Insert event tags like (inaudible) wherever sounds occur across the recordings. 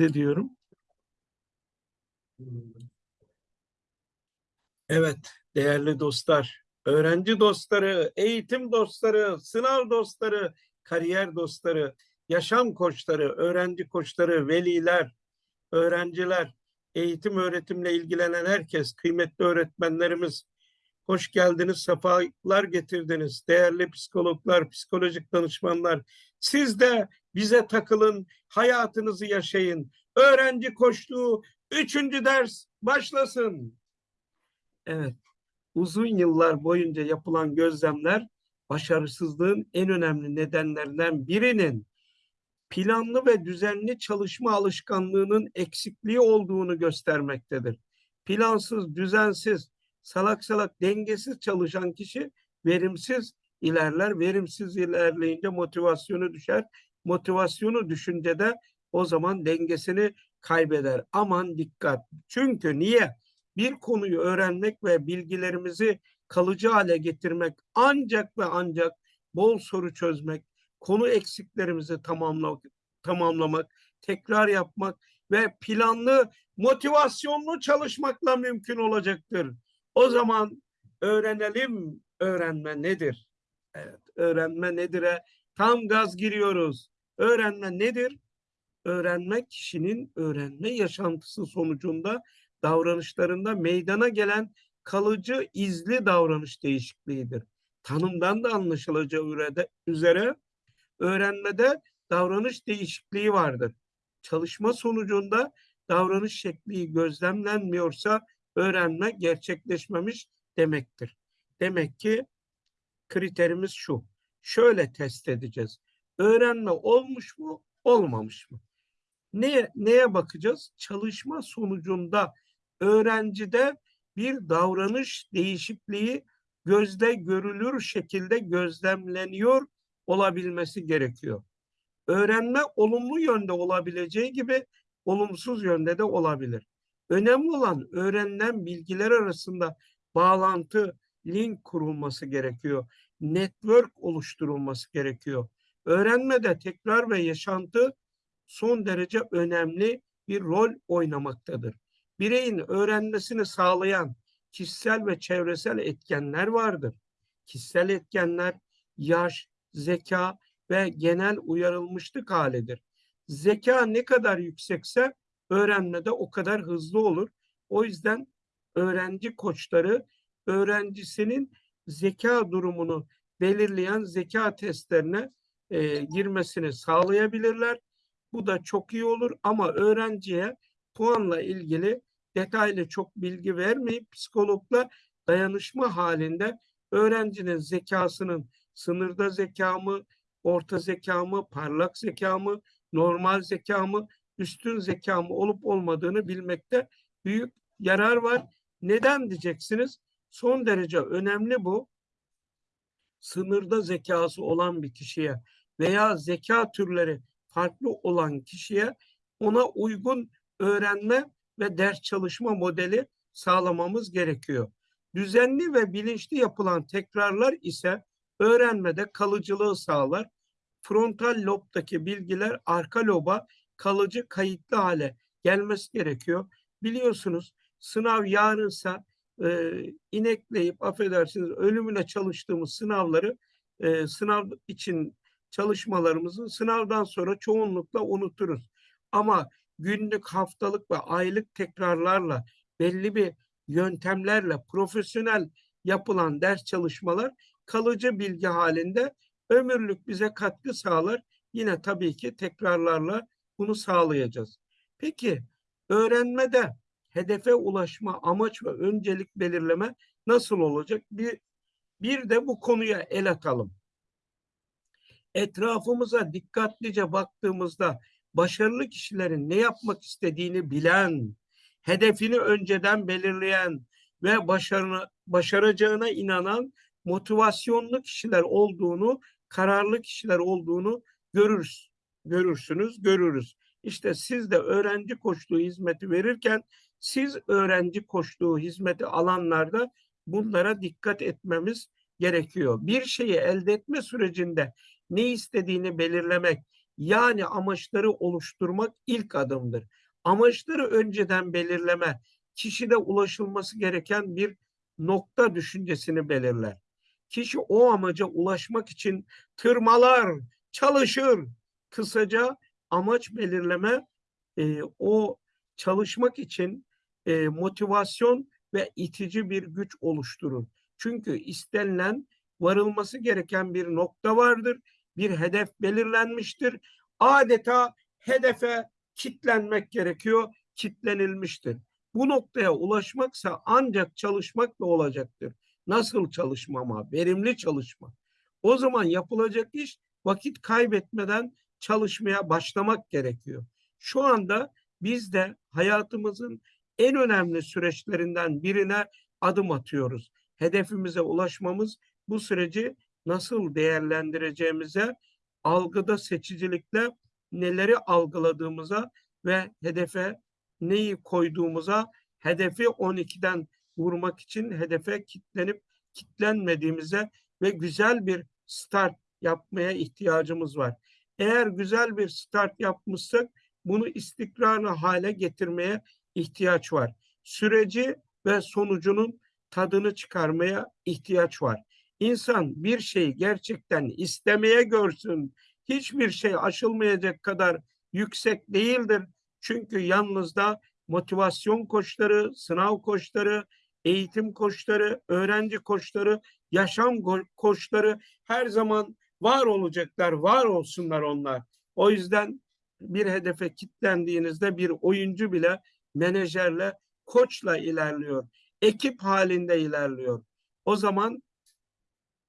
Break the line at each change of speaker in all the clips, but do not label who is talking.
ediyorum. Evet, değerli dostlar, öğrenci dostları, eğitim dostları, sınav dostları, kariyer dostları, yaşam koçları, öğrenci koçları, veliler, öğrenciler, eğitim öğretimle ilgilenen herkes, kıymetli öğretmenlerimiz, hoş geldiniz, sefalar getirdiniz. Değerli psikologlar, psikolojik danışmanlar, siz de bize takılın, hayatınızı yaşayın. Öğrenci koçluğu, üçüncü ders başlasın. Evet, uzun yıllar boyunca yapılan gözlemler başarısızlığın en önemli nedenlerinden birinin planlı ve düzenli çalışma alışkanlığının eksikliği olduğunu göstermektedir. Plansız, düzensiz, salak salak, dengesiz çalışan kişi verimsiz ilerler. Verimsiz ilerleyince motivasyonu düşer. Motivasyonu düşünce de o zaman dengesini kaybeder. Aman dikkat. Çünkü niye? Bir konuyu öğrenmek ve bilgilerimizi kalıcı hale getirmek ancak ve ancak bol soru çözmek, konu eksiklerimizi tamamlamak, tamamlamak, tekrar yapmak ve planlı, motivasyonlu çalışmakla mümkün olacaktır. O zaman öğrenelim öğrenme nedir? Evet, öğrenme nedir'e tam gaz giriyoruz. Öğrenme nedir? Öğrenme kişinin öğrenme yaşantısı sonucunda davranışlarında meydana gelen kalıcı izli davranış değişikliğidir. Tanımdan da anlaşılacağı üzere öğrenmede davranış değişikliği vardır. Çalışma sonucunda davranış şekli gözlemlenmiyorsa öğrenme gerçekleşmemiş demektir. Demek ki kriterimiz şu. Şöyle test edeceğiz. Öğrenme olmuş mu, olmamış mı? Neye, neye bakacağız? Çalışma sonucunda öğrencide bir davranış değişikliği gözde görülür şekilde gözlemleniyor olabilmesi gerekiyor. Öğrenme olumlu yönde olabileceği gibi olumsuz yönde de olabilir. Önemli olan öğrenilen bilgiler arasında bağlantı, link kurulması gerekiyor. Network oluşturulması gerekiyor. Öğrenmede tekrar ve yaşantı son derece önemli bir rol oynamaktadır. Bireyin öğrenmesini sağlayan kişisel ve çevresel etkenler vardır. Kişisel etkenler yaş, zeka ve genel uyarılmışlık halidir. Zeka ne kadar yüksekse öğrenmede o kadar hızlı olur. O yüzden öğrenci koçları öğrencisinin zeka durumunu belirleyen zeka testlerine e, girmesini sağlayabilirler. Bu da çok iyi olur ama öğrenciye puanla ilgili detaylı çok bilgi vermeyip psikologla dayanışma halinde öğrencinin zekasının sınırda zeka mı, orta zeka mı, parlak zeka mı, normal zeka mı, üstün zeka mı olup olmadığını bilmekte büyük yarar var. Neden diyeceksiniz? Son derece önemli bu. Sınırda zekası olan bir kişiye veya zeka türleri farklı olan kişiye ona uygun öğrenme ve ders çalışma modeli sağlamamız gerekiyor. Düzenli ve bilinçli yapılan tekrarlar ise öğrenmede kalıcılığı sağlar. Frontal lobdaki bilgiler arka loba kalıcı kayıtlı hale gelmesi gerekiyor. Biliyorsunuz sınav yarınsa e, inekleyip affedersiniz ölümüne çalıştığımız sınavları e, sınav için çalışmalarımızı sınavdan sonra çoğunlukla unuturuz. Ama günlük, haftalık ve aylık tekrarlarla belli bir yöntemlerle profesyonel yapılan ders çalışmalar kalıcı bilgi halinde ömürlük bize katkı sağlar. Yine tabii ki tekrarlarla bunu sağlayacağız. Peki öğrenmede hedefe ulaşma, amaç ve öncelik belirleme nasıl olacak? Bir, bir de bu konuya el atalım. Etrafımıza dikkatlice baktığımızda başarılı kişilerin ne yapmak istediğini bilen, hedefini önceden belirleyen ve başarını, başaracağına inanan motivasyonlu kişiler olduğunu, kararlı kişiler olduğunu görürüz, görürsünüz, görürüz. İşte siz de öğrenci koçluğu hizmeti verirken siz öğrenci koçluğu hizmeti alanlarda bunlara dikkat etmemiz gerekiyor. Bir şeyi elde etme sürecinde ne istediğini belirlemek, Yani amaçları oluşturmak ilk adımdır. Amaçları önceden belirleme, kişide ulaşılması gereken bir nokta düşüncesini belirler. Kişi o amaca ulaşmak için tırmalar, çalışır. Kısaca amaç belirleme e, o çalışmak için e, motivasyon ve itici bir güç oluşturur. Çünkü istenilen varılması gereken bir nokta vardır. Bir hedef belirlenmiştir. Adeta hedefe kitlenmek gerekiyor, kitlenilmiştir. Bu noktaya ulaşmaksa ancak çalışmakla olacaktır. Nasıl çalışma ama? Verimli çalışma. O zaman yapılacak iş vakit kaybetmeden çalışmaya başlamak gerekiyor. Şu anda biz de hayatımızın en önemli süreçlerinden birine adım atıyoruz. Hedefimize ulaşmamız bu süreci nasıl değerlendireceğimize, algıda seçicilikle neleri algıladığımıza ve hedefe neyi koyduğumuza, hedefi 12'den vurmak için hedefe kitlenip kitlenmediğimize ve güzel bir start yapmaya ihtiyacımız var. Eğer güzel bir start yapmışsak bunu istikrarlı hale getirmeye ihtiyaç var. Süreci ve sonucunun tadını çıkarmaya ihtiyaç var. İnsan bir şeyi gerçekten istemeye görsün. Hiçbir şey aşılmayacak kadar yüksek değildir. Çünkü yalnızda motivasyon koçları, sınav koçları, eğitim koçları, öğrenci koçları, yaşam koçları her zaman var olacaklar, var olsunlar onlar. O yüzden bir hedefe kitlendiğinizde bir oyuncu bile menajerle, koçla ilerliyor. Ekip halinde ilerliyor. O zaman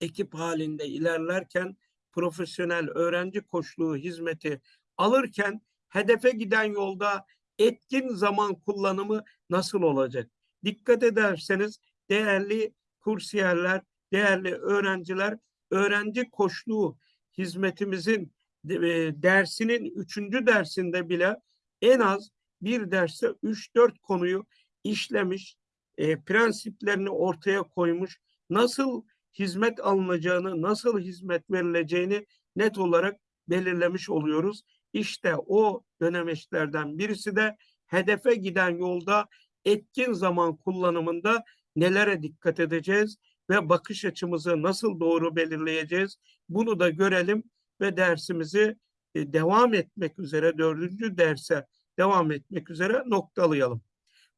ekip halinde ilerlerken profesyonel öğrenci koçluğu hizmeti alırken hedefe giden yolda etkin zaman kullanımı nasıl olacak? Dikkat ederseniz değerli kursiyerler, değerli öğrenciler öğrenci koçluğu hizmetimizin e, dersinin üçüncü dersinde bile en az bir derste üç dört konuyu işlemiş, e, prensiplerini ortaya koymuş, nasıl hizmet alınacağını, nasıl hizmet verileceğini net olarak belirlemiş oluyoruz. İşte o dönemeçlerden birisi de hedefe giden yolda etkin zaman kullanımında nelere dikkat edeceğiz ve bakış açımızı nasıl doğru belirleyeceğiz bunu da görelim ve dersimizi e, devam etmek üzere dördüncü derse devam etmek üzere noktalayalım.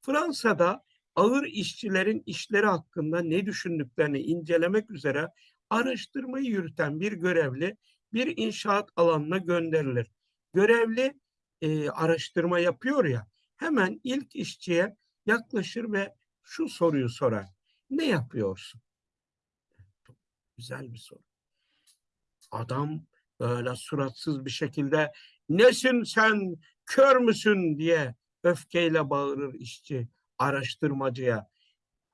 Fransa'da ağır işçilerin işleri hakkında ne düşündüklerini incelemek üzere araştırmayı yürüten bir görevli bir inşaat alanına gönderilir. Görevli e, araştırma yapıyor ya hemen ilk işçiye yaklaşır ve şu soruyu sorar. Ne yapıyorsun? Güzel bir soru. Adam böyle suratsız bir şekilde nesin sen kör müsün diye öfkeyle bağırır işçi araştırmacıya.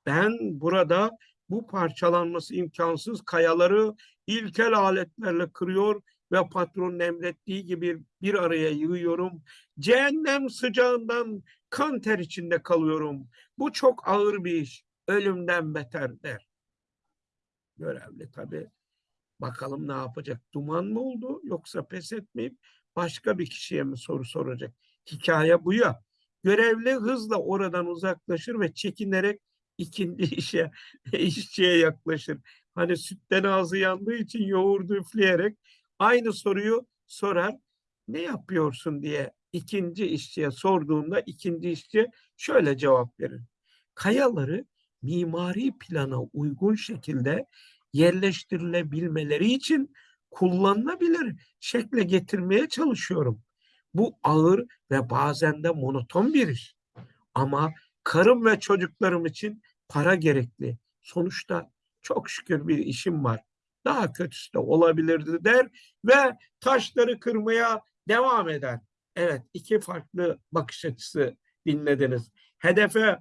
Ben burada bu parçalanması imkansız kayaları ilkel aletlerle kırıyor ve patronun emrettiği gibi bir araya yığıyorum. Cehennem sıcağından kan ter içinde kalıyorum. Bu çok ağır bir iş. Ölümden beter der. Görevli tabii. Bakalım ne yapacak? Duman mı oldu yoksa pes etmeyip başka bir kişiye mi soru soracak? Hikaye bu ya. Görevli hızla oradan uzaklaşır ve çekinerek ikinci (laughs) işe, işçiye yaklaşır. Hani sütten ağzı yandığı için yoğurdu üfleyerek aynı soruyu sorar. Ne yapıyorsun diye ikinci işçiye sorduğunda ikinci işçi şöyle cevap verir. Kayaları mimari plana uygun şekilde yerleştirilebilmeleri için kullanılabilir şekle getirmeye çalışıyorum. Bu ağır ve bazen de monoton bir iş. Ama karım ve çocuklarım için para gerekli. Sonuçta çok şükür bir işim var. Daha kötüsü de olabilirdi der ve taşları kırmaya devam eder. Evet iki farklı bakış açısı dinlediniz. Hedefe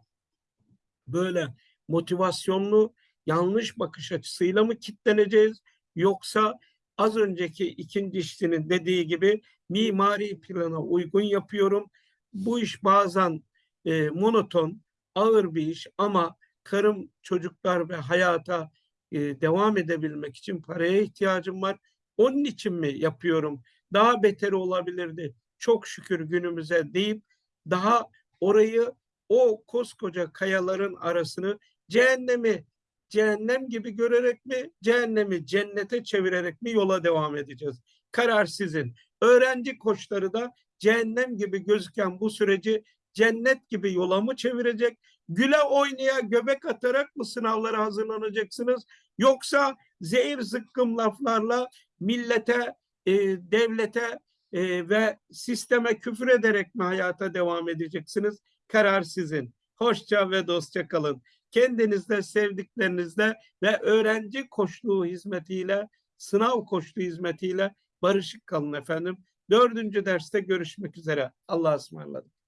böyle motivasyonlu yanlış bakış açısıyla mı kitleneceğiz yoksa az önceki ikinci işçinin dediği gibi mimari plana uygun yapıyorum. Bu iş bazen e, monoton, ağır bir iş ama karım, çocuklar ve hayata e, devam edebilmek için paraya ihtiyacım var. Onun için mi yapıyorum daha beteri olabilirdi. Çok şükür günümüze deyip daha orayı o koskoca kayaların arasını cehennemi cehennem gibi görerek mi, cehennemi cennete çevirerek mi yola devam edeceğiz? Karar sizin. Öğrenci koçları da cehennem gibi gözüken bu süreci cennet gibi yola mı çevirecek? Güle oynaya göbek atarak mı sınavlara hazırlanacaksınız? Yoksa zehir zıkkım laflarla millete, e, devlete e, ve sisteme küfür ederek mi hayata devam edeceksiniz? Karar sizin. Hoşça ve dostça kalın. Kendinizde, sevdiklerinizle ve öğrenci koçluğu hizmetiyle, sınav koçluğu hizmetiyle barışık kalın efendim. Dördüncü derste görüşmek üzere. Allah'a ısmarladık.